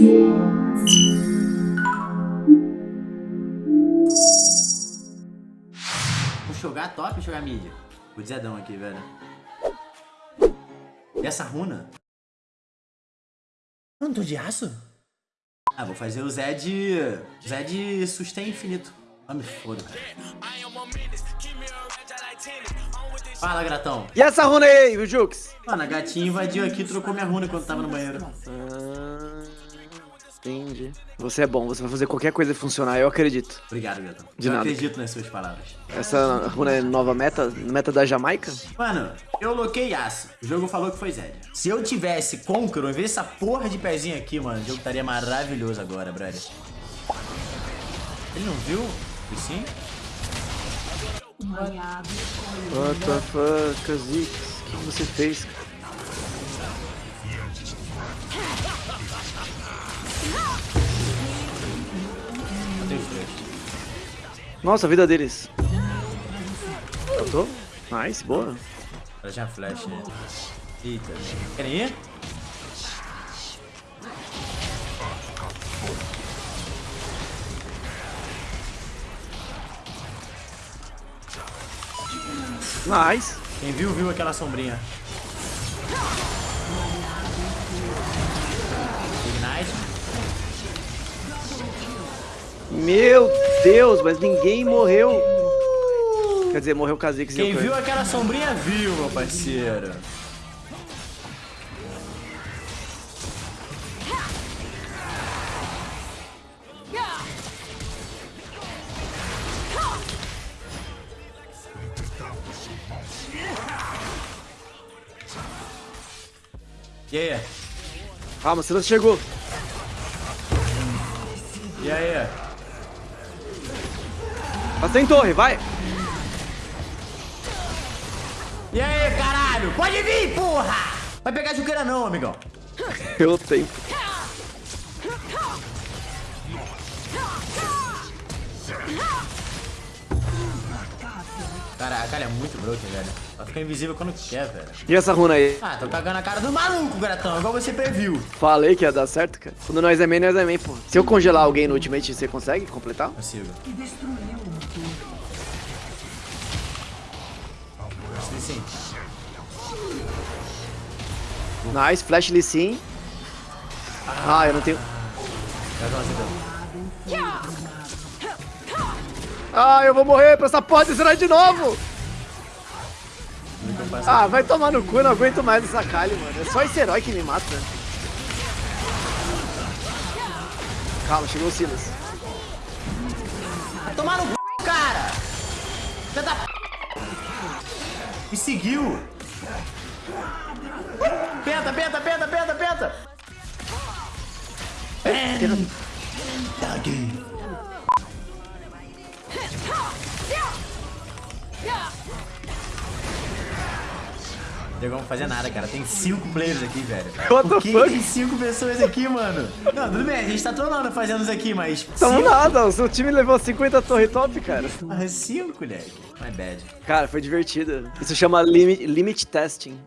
Vou jogar top ou jogar mídia? O Zedão aqui, velho. E essa runa? Eu não tô de aço? Ah, vou fazer o Zé de... Zé de sustain infinito. Ah, me foda, cara. Fala, gratão. E essa runa aí, o Jux? Mano, a gatinha invadiu aqui e trocou minha runa quando tava no banheiro. Ah, entendi. Você é bom, você vai fazer qualquer coisa funcionar, eu acredito. Obrigado, gatão. De eu nada. acredito nas suas palavras. Essa runa é nova meta? Meta da Jamaica? Mano, eu loquei aço. O jogo falou que foi Zed. Se eu tivesse Conqueror, em vez dessa porra de pezinho aqui, mano, o jogo estaria maravilhoso agora, brother. Ele não viu? E sim? What the fuck, Kha'Zix? O que você fez? cara? Nossa, a vida deles. Eu tô? Nice, boa. Ela tinha flash, né? Eita. Querem ir? Nice. Quem viu, viu aquela sombrinha. Meu Deus, mas ninguém morreu. Quer dizer, morreu o Kha'Zix Quem viu aquela sombrinha viu, meu parceiro. E aí? Calma, Silas chegou. E aí? Tá sem torre, vai. E aí, caralho? Pode vir, porra! Vai pegar juqueira não, amigão. Eu tenho. Caraca, ele é muito broken, velho. Vai ficar invisível quando quer, velho. E essa runa aí? Ah, tô cagando a cara do maluco, gratão, igual você previu. Falei que ia dar certo, cara. Quando nós é main, nós é main, pô. Se eu congelar alguém no ultimate, você consegue completar? Consigo. Sim, sim. Nice, flash Lee Sin. Ah, eu não tenho... Gratão, acertou. Ah, eu vou morrer pra essa porra desse de novo! Ah, vai tomar no cu, eu não aguento mais essa Kali, mano. É só esse herói que me mata. Calma, chegou o Silas. Vai tomar no c, cara! Filha da p... Me seguiu! Penta, penta, penta, penta, penta! Penta Diego, vamos fazer nada, cara. Tem cinco players aqui, velho. What Por que tem cinco pessoas aqui, mano? Não, tudo bem, a gente tá trolando fazendo isso aqui, mas... Tamo cinco? nada, o seu time levou 50 torre top, cara. Ah, cinco, moleque. My bad. Cara, foi divertido. Isso chama limit, limit testing.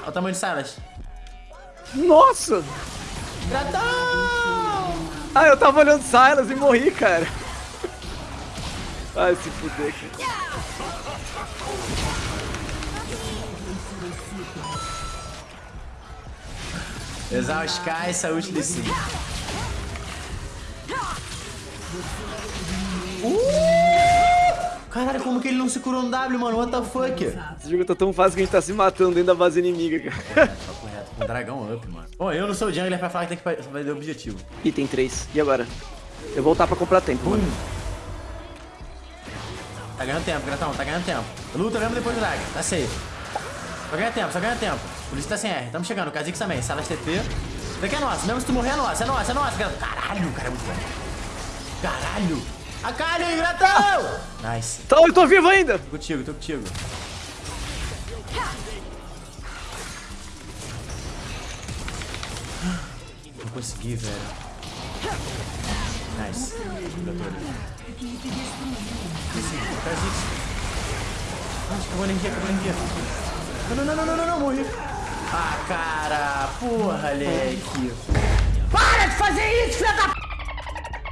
Olha o tamanho de Silas. Nossa! Gratão! Ah, eu tava olhando Silas e morri, cara. Ai, se fuder, cara. Exaust Kai, saúde de si. Uh! Caralho, como que ele não se curou no W, mano? What the fuck? Esse jogo tá tão fácil que a gente tá se matando dentro da base inimiga, cara. Dragão up, mano. Bom, eu não sou o jungler pra falar que tem que fazer o objetivo. Item 3. E agora? Eu vou voltar pra comprar tempo, mano. Tá ganhando tempo, Gratão, tá ganhando tempo. Luta mesmo depois do drag, tá safe. Só ganha tempo, só ganha tempo. Por isso tá sem R. Tamo chegando, Kha'Zix também, Salas TP. Isso daqui é nosso, mesmo se tu morrer é nosso, é nosso, é nosso, Gratão. Caralho, o cara é muito bom. Caralho. A Kali, Gratão! Nice. Então, eu tô vivo ainda! Tô contigo, tô contigo. Consegui, velho. Nice. Sim, Kha'Zix. Acho que acabou a energia, acabou a energia. Não, não, não, não, não, não, morri. Ah, cara. Porra, Alec. Para de fazer isso, filha da...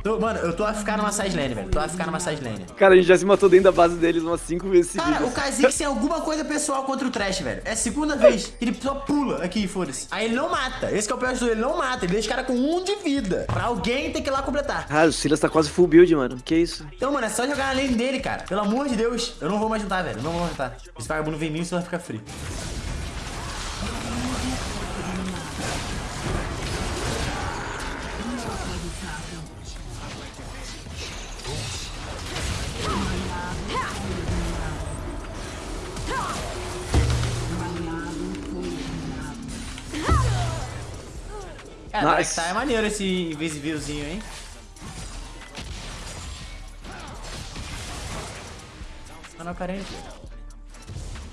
Tô, mano, eu tô a ficar numa side lane, velho. Tô a ficar numa side lane. Cara, a gente já se matou dentro da base deles umas 5 vezes seguidas. Cara, o Kha'Zix tem alguma coisa pessoal contra o Trash, velho. É a segunda vez que ele só pula aqui, foda-se. Aí ele não mata. Esse que é o pior de tudo, ele não mata. Ele deixa o cara com um de vida. Pra alguém ter que ir lá completar. Ah, o Silas tá quase full build, mano. Que isso? Então, mano, é só jogar na lane dele, cara. Pelo amor de Deus. Eu não vou mais juntar, velho. Eu não vou mais juntar. Esse vagabundo vem em mim você vai ficar free. É, Nice. tá é maneiro esse invisívelzinho, hein? Mano, carente.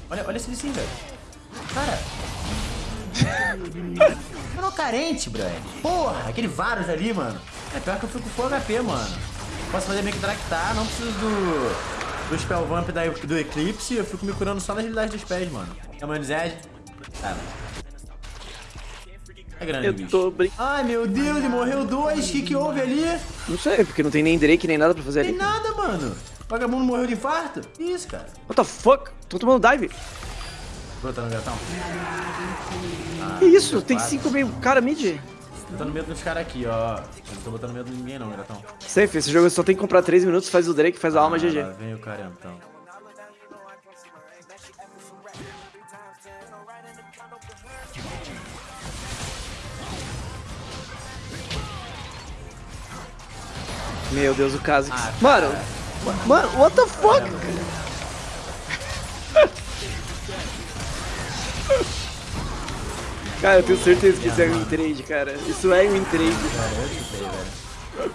Olha, olha esse vizinho, velho. Cara. Mano, carente, brother. Porra, aquele Varus ali, mano. É pior que eu fico com full HP, mano. Posso fazer meio que tractar, não preciso do. Do Spell Vamp da, do Eclipse, eu fico me curando só na agilidade dos pés, mano. Tamanho de Zed. Cara. É grande, Eu bicho. tô brin... Ai, meu Deus, ele morreu dois. O que, que houve ali? Não sei, porque não tem nem Drake nem nada pra fazer Tem ali. nada, mano. O vagabundo morreu de infarto? Que Isso, cara. What the fuck? Tô tomando dive. Botando gatão. Ah, Que isso? Tem quatro. 5 meio cara mid. Botando medo dos caras aqui, ó. Eu não tô botando medo de ninguém, não, gatão. Safe, esse jogo só tem que comprar 3 minutos, faz o Drake, faz a alma Ah, GG. lá Vem o cara, então. Meu Deus, o Kha'Zix. Ah, mano, mano, what the fuck? Cara, eu tenho certeza que isso é win trade, cara. Isso é win trade. Cara, eu chutei, velho.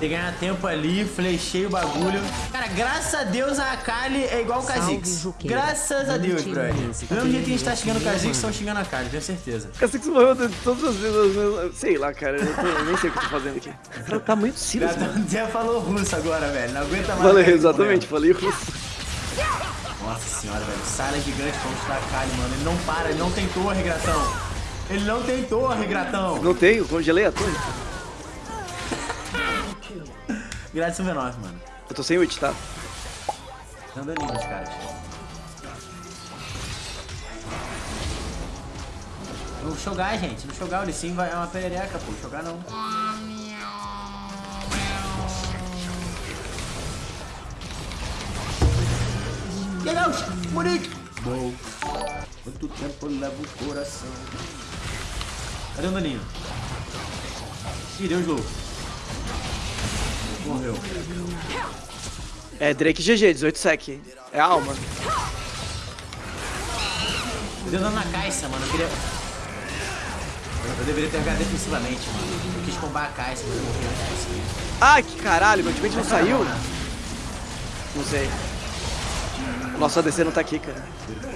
Tem que ganhar tempo ali, flechei o bagulho. Cara, graças a Deus a Akali é igual o Kha'Zix. Graças a Deus, brother. Do mesmo jeito que a gente tá xingando o Kha'Zix, mano? estão xingando a Akali, tenho certeza. Kha'Zix morreu de todas as vezes. Sei lá, cara. Eu, tô- eu nem sei o que eu tô fazendo aqui. Cara, tá muito Silas, mano. Gatão até falou russo agora, velho. Não aguenta mais. Falei, exatamente, falei russo. Nossa senhora, velho. Sala gigante contra a Akali, mano. Ele não para, ele não tentou a regratão. Ele não tentou a regratão. Não tenho, congelei a torre. Grátis V9, mano. Eu tô sem ult, tá? Dando daninho nos caras. No jogar, gente. No jogar, o Lissim vai é uma perereca, pô. Jogar não. Legal, Monique! Bom. Quanto tempo leva o coração? Cadê o daninho? Ih, deu slow. Morreu. É Drake GG, 18 sec. É a alma. Eu dei dano na caixa, mano. Eu queria. Eu deveria ter jogado defensivamente, mano. Eu quis combar a caixa, mas eu morri caixa. Ai, que caralho, meu ultimate não saiu? Não sei. Nossa, ADC não tá aqui, cara.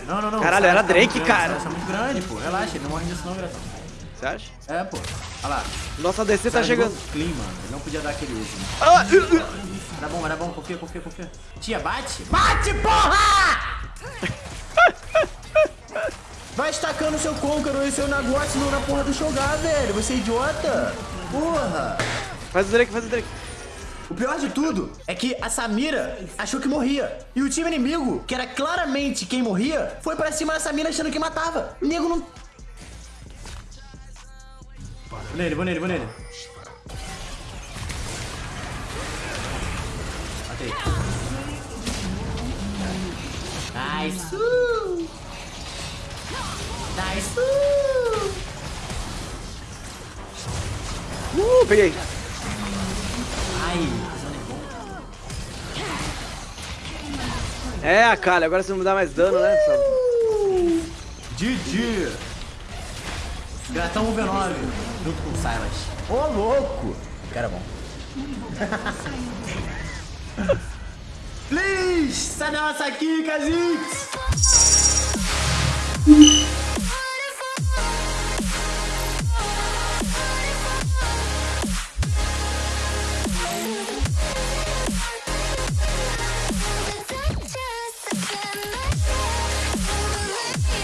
Não, não, não. Caralho, era tá Drake, cara. Tá muito grande, pô. Relaxa, ele não morre disso não, gratão. Você acha? É, pô. Olha lá. Nossa ADC tá chegando. Clean, mano. Ele não podia dar aquele uso. Ah. Era bom, era bom. Confia, confia, confia. Tia, bate. Bate, porra! Vai estacando seu Conqueror e seu no- na porra do jogar, velho. Você é idiota. Porra. Faz o Drake, faz o Drake. O pior de tudo é que a Samira achou que morria. E o time inimigo, que era claramente quem morria, foi pra cima da Samira achando que matava. O nego não. Vou nele, vou nele, vou nele. Matei. Nice. Nice. Uh, peguei. Ai, é bom. É, agora você não dá mais dano, né? Só- GG! Gratão V9 junto com o Silas. Ô louco! Cara bom. Please! Sai da nossa aqui, Kha'Zix!